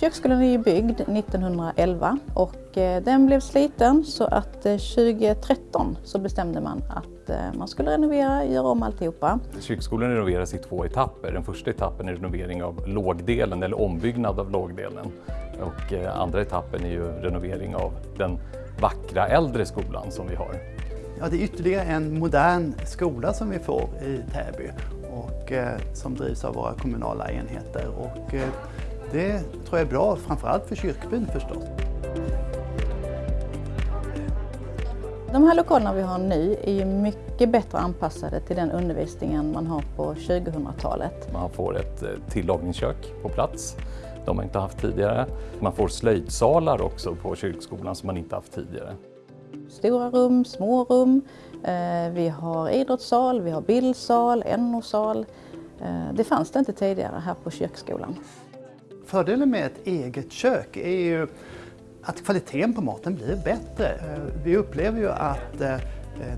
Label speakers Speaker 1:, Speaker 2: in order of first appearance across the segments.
Speaker 1: Köksskolan är ju byggd 1911 och eh, den blev sliten så att 2013 eh, så bestämde man att eh, man skulle renovera, göra om alltihopa.
Speaker 2: Köksskolan renoveras i två etapper. Den första etappen är renovering av lågdelen eller ombyggnad av lågdelen och andra etappen är ju renovering av den vackra äldre skolan som vi har.
Speaker 3: Ja, det är ytterligare en modern skola som vi får i Täby och som drivs av våra kommunala enheter. Och, det tror jag är bra, framförallt för kyrkbyn förstås.
Speaker 1: De här lokalerna vi har nu är ju mycket bättre anpassade till den undervisningen man har på 2000-talet.
Speaker 2: Man får ett eh, tillagningskök på plats. De har inte haft tidigare. Man får slöjdsalar också på kyrkskolan som man inte haft tidigare.
Speaker 1: Stora rum, små rum. Eh, vi har idrottssal, vi har bildsal, NO-sal. Eh, det fanns det inte tidigare här på kyrkskolan.
Speaker 3: Fördelen med ett eget kök är ju att kvaliteten på maten blir bättre. Eh, vi upplever ju att eh, eh,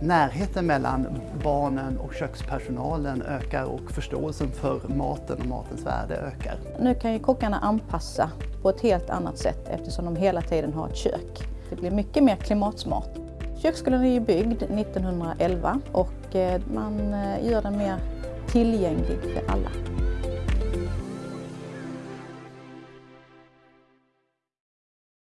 Speaker 3: närheten mellan barnen och kökspersonalen ökar och förståelsen för maten och matens värde ökar.
Speaker 1: Nu kan ju kockarna anpassa på ett helt annat sätt eftersom de hela tiden har ett kök. Det blir mycket mer klimatsmart. Köksskolan är ju byggd 1911 och man gör den mer tillgänglig för alla.